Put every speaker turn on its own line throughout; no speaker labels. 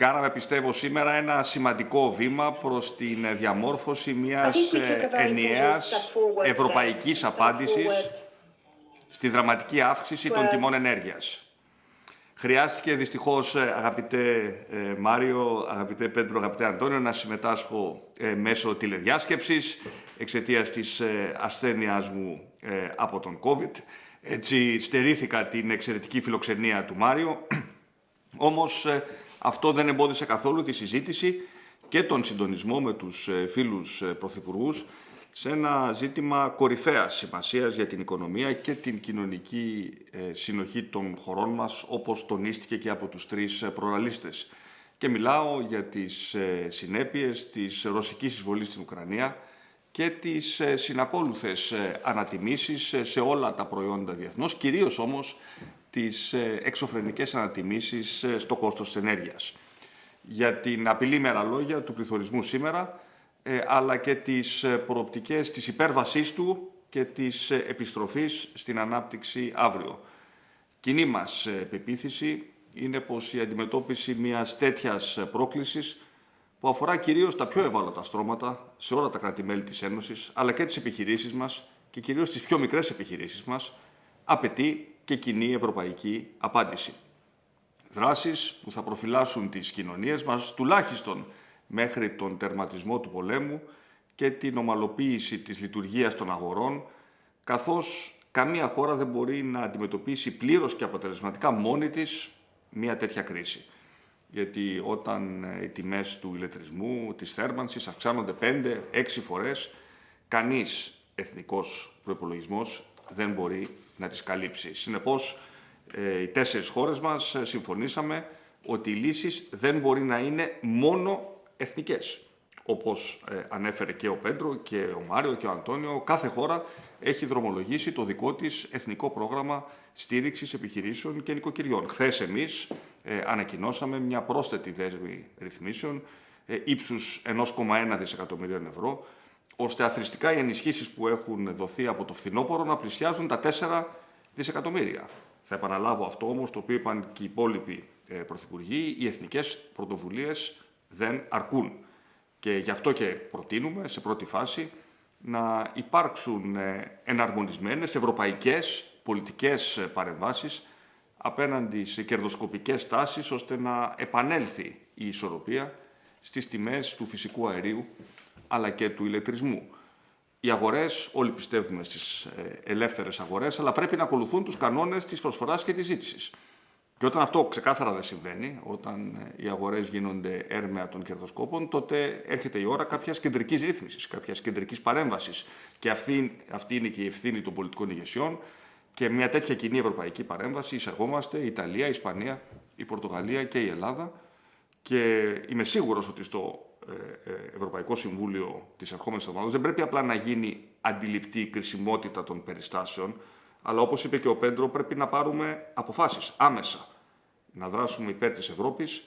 Κάναμε, πιστεύω, σήμερα ένα σημαντικό βήμα προς την διαμόρφωση μιας ενιαίας ευρωπαϊκής απάντησης στη δραματική αύξηση των τιμών ενέργειας. Χρειάστηκε δυστυχώς, αγαπητέ Μάριο, αγαπητέ Πέντρο, αγαπητέ Αντώνιο, να συμμετάσχω μέσω τηλεδιάσκεψης εξαιτίας της ασθένειάς μου από τον COVID. Έτσι στερήθηκα την εξαιρετική φιλοξενία του Μάριο, όμως αυτό δεν εμπόδισε καθόλου τη συζήτηση και τον συντονισμό με τους φίλους πρωθυπουργούς σε ένα ζήτημα κορυφαίας σημασίας για την οικονομία και την κοινωνική συνοχή των χωρών μας, όπως τονίστηκε και από τους τρεις προλαλίστες. Και μιλάω για τις συνέπειες της ρωσικής εισβολής στην Ουκρανία, και τις ε, συνακόλουθες ε, ανατιμήσεις ε, σε όλα τα προϊόντα διεθνώς, κυρίως όμως τις εξωφρενικές ανατιμήσεις στο κόστος της ενέργειας. Για την απειλή με άλλα λόγια του πληθωρισμού σήμερα, αλλά και τις προοπτικές της υπέρβασής του και της επιστροφής στην ανάπτυξη αύριο. Κοινή μας πεποίθηση είναι πως η αντιμετώπιση μιας τέτοιας πρόκλησης που αφορά κυρίως τα πιο ευάλωτα στρώματα σε όλα τα κράτη-μέλη της Ένωσης, αλλά και τις επιχειρήσεις μας και κυρίως τις πιο μικρές επιχειρήσεις μας, απαιτεί και κοινή ευρωπαϊκή απάντηση. Δράσεις που θα προφυλάσσουν τις κοινωνίες μας τουλάχιστον μέχρι τον τερματισμό του πολέμου και την ομαλοποίηση της λειτουργίας των αγορών, καθώς καμία χώρα δεν μπορεί να αντιμετωπίσει πλήρως και αποτελεσματικά μόνη της μια τέτοια κρίση γιατί όταν ε, οι τιμές του ηλεκτρισμού, της θέρμανσης αυξάνονται 5-6 φορές, κανείς εθνικός προϋπολογισμός δεν μπορεί να τις καλύψει. Συνεπώς, ε, οι τέσσερις χώρες μας ε, συμφωνήσαμε ότι οι λύσεις δεν μπορεί να είναι μόνο εθνικές. Όπως ανέφερε και ο Πέντρο και ο Μάριο και ο Αντώνιο, κάθε χώρα έχει δρομολογήσει το δικό της εθνικό πρόγραμμα στήριξης επιχειρήσεων και νοικοκυριών. Χθες εμείς ε, ανακοινώσαμε μια πρόσθετη δέσμη ρυθμίσεων ε, ύψους 1,1 δισεκατομμυρίων ευρώ, ώστε αθρηστικά οι ενισχύσεις που έχουν δοθεί από το φθινόπωρο να πλησιάζουν τα 4 δισεκατομμύρια. Θα επαναλάβω αυτό όμως, το οποίο είπαν και οι υπόλοιποι ε, πρωθυπουργοί, οι εθνικές πρωτοβουλίες δεν αρκούν. Και γι' αυτό και προτείνουμε σε πρώτη φάση να υπάρξουν ε, εναρμονισμένες ευρωπαϊκές πολιτικές παρεμβάσεις απέναντι σε κερδοσκοπικές τάσεις ώστε να επανέλθει η ισορροπία στις τιμές του φυσικού αερίου αλλά και του ηλεκτρισμού. Οι αγορές, όλοι πιστεύουμε στις ε, ελεύθερες αγορές, αλλά πρέπει να ακολουθούν τους κανόνες της προσφοράς και της ζήτησης. Και όταν αυτό ξεκάθαρα δεν συμβαίνει, όταν ε, οι αγορές γίνονται έρμεα των κερδοσκόπων, τότε έρχεται η ώρα κάποιας κεντρικής ρύθμισης, κάποιας κεντρικής παρέμβασης. Και αυτή, αυτή είναι και η ευθύνη των πολιτικών ηγεσιών, και μια τέτοια κοινή ευρωπαϊκή παρέμβαση εισαγόμαστε η Ιταλία, η Ισπανία, η Πορτογαλία και η Ελλάδα και είμαι σίγουρος ότι στο ε, ε, Ευρωπαϊκό Συμβούλιο της ερχόμενης εβδομάδας δεν πρέπει απλά να γίνει αντιληπτή η κρισιμότητα των περιστάσεων, αλλά όπως είπε και ο Πέντρο πρέπει να πάρουμε αποφάσεις άμεσα, να δράσουμε υπέρ της Ευρώπης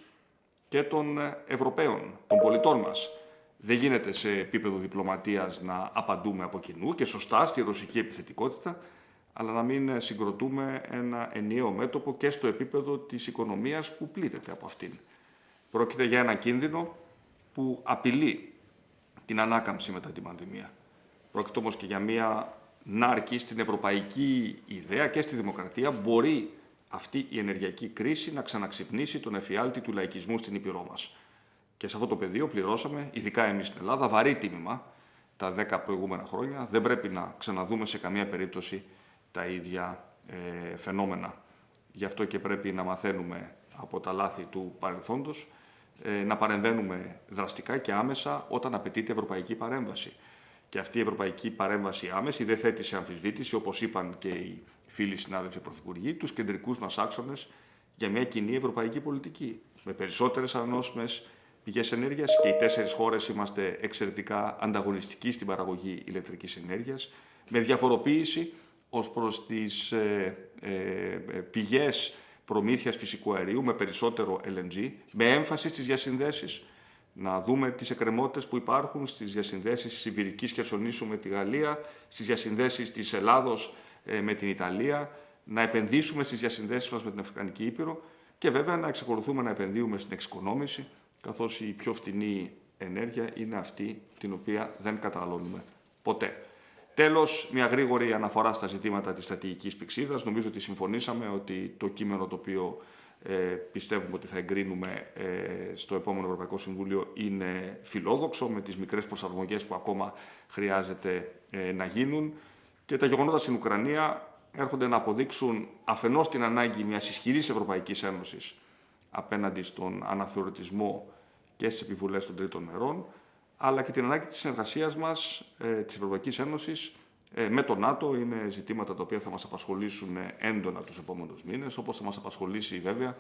και των Ευρωπαίων, των πολιτών μας. Δεν γίνεται σε επίπεδο διπλωματίας να απαντούμε από κοινού και σωστά στη ρωσική επιθετικότητα, αλλά να μην συγκροτούμε ένα ενιαίο μέτωπο και στο επίπεδο της οικονομίας που πλήττεται από αυτήν. Πρόκειται για ένα κίνδυνο που απειλεί την ανάκαμψη μετά την πανδημία. Πρόκειται όμως και για μια νάρκη στην ευρωπαϊκή ιδέα και στη δημοκρατία μπορεί αυτή η ενεργειακή κρίση να ξαναξυπνήσει τον εφιάλτη του λαϊκισμού στην Ήπειρό μας. Και σε αυτό το πεδίο πληρώσαμε, ειδικά εμείς στην Ελλάδα, βαρύ τίμημα τα δέκα προηγούμενα χρόνια. Δεν πρέπει να ξαναδούμε σε καμία περίπτωση τα ίδια ε, φαινόμενα. Γι' αυτό και πρέπει να μαθαίνουμε από τα λάθη του παρελθόντος, ε, να παρεμβαίνουμε δραστικά και άμεσα όταν απαιτείται ευρωπαϊκή παρέμβαση. Και αυτή η ευρωπαϊκή παρέμβαση άμεση δεν θέτει σε αμφισβήτηση, όπως είπαν και οι φίλοι συνάδελφοι πρωθυπουργοί, τους κεντρικούς μας άξονες για μια κοινή ευρωπαϊκή πολιτική. Με περισσότερες ανανόσιμες πηγές ενέργειας και οι τέσσερις χώρες είμαστε εξαιρετικά ανταγωνιστικοί στην παραγωγή ηλεκτρικής ενέργειας, με διαφοροποίηση ως προς τις ε, ε, ε, πηγές προμήθειας φυσικού αερίου με περισσότερο LNG, με έμφαση στις διασυνδέσεις. Να δούμε τις εκκρεμότητες που υπάρχουν στις διασυνδέσεις της Ιβηρικής Χερσονήσου με τη Γαλλία, στις διασυνδέσεις της Ελλάδος ε, με την Ιταλία, να επενδύσουμε στις διασυνδέσεις μας με την Αφρικανική Ήπειρο και βέβαια να εξακολουθούμε να επενδύουμε στην εξοικονόμηση, καθώς η πιο φτηνή ενέργεια είναι αυτή την οποία δεν καταναλώνουμε ποτέ. Τέλος, μια γρήγορη αναφορά στα ζητήματα της στρατηγικής πηξίδας. Νομίζω ότι συμφωνήσαμε ότι το κείμενο το οποίο ε, πιστεύουμε ότι θα εγκρίνουμε ε, στο επόμενο Ευρωπαϊκό Συμβούλιο είναι φιλόδοξο, με τις μικρές προσαρμογές που ακόμα χρειάζεται ε, να γίνουν. Και τα γεγονότα στην Ουκρανία έρχονται να αποδείξουν αφενός την ανάγκη μιας ισχυρής Ευρωπαϊκής Ένωσης απέναντι στον αναθεωρητισμό και στις επιβουλές των τρίτων μερών, αλλά και την ανάγκη της συνεργασίας μας, ε, της Ευρωπαϊκής Ένωσης, ε, με το ΝΑΤΟ. Είναι ζητήματα τα οποία θα μας απασχολήσουν έντονα τους επόμενους μήνες, όπως θα μας απασχολήσει βέβαια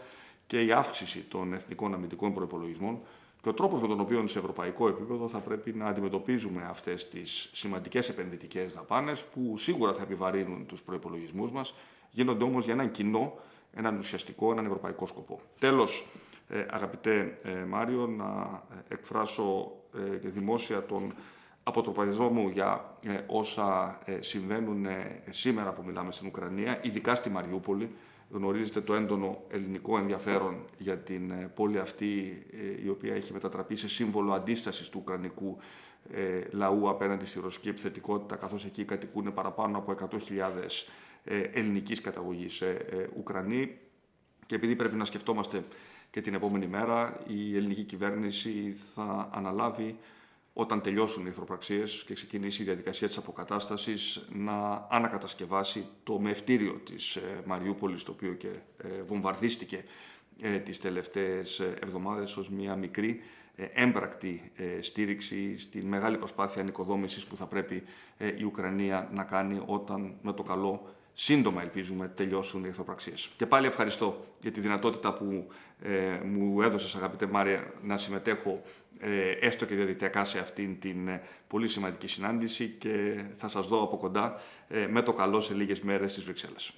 και η αύξηση των εθνικών αμυντικών προπολογισμών και ο τρόπος με τον οποίο σε ευρωπαϊκό επίπεδο θα πρέπει να αντιμετωπίζουμε αυτές τις σημαντικές επενδυτικές δαπάνες που σίγουρα θα επιβαρύνουν τους προϋπολογισμούς μας, γίνονται όμως για έναν κοινό, έναν ουσιαστικό, έναν ευρωπαϊκό σκοπό. Τέλος, ε, αγαπητέ ε, Μάριο, να ε, εκφράσω δημόσια τον αποτροπαϊσμό μου για όσα συμβαίνουν σήμερα που μιλάμε στην Ουκρανία, ειδικά στη Μαριούπολη. Γνωρίζετε το έντονο ελληνικό ενδιαφέρον για την πόλη αυτή, η οποία έχει μετατραπεί σε σύμβολο αντίστασης του Ουκρανικού λαού απέναντι στη ρωσική επιθετικότητα, καθώς εκεί κατοικούν παραπάνω από 100.000 ελληνικής καταγωγής Ουκρανοί. Και επειδή πρέπει να σκεφτόμαστε και την επόμενη μέρα η ελληνική κυβέρνηση θα αναλάβει όταν τελειώσουν οι ηθροπραξίες και ξεκινήσει η διαδικασία της αποκατάστασης να ανακατασκευάσει το μευτήριο της ε, Μαριούπολης το οποίο και ε, βομβαρδίστηκε ε, τις τελευταίες εβδομάδες ως μια μικρή έμπρακτη στήριξη στη μεγάλη προσπάθεια ανοικοδόμησης που θα πρέπει η Ουκρανία να κάνει όταν με το καλό σύντομα ελπίζουμε τελειώσουν οι εχθροπραξίες. Και πάλι ευχαριστώ για τη δυνατότητα που ε, μου έδωσες αγαπητέ Μάρια να συμμετέχω ε, έστω και διαδικτυακά σε αυτήν την ε, πολύ σημαντική συνάντηση και θα σας δω από κοντά ε, με το καλό σε λίγες μέρες στις Βρυξέλλες.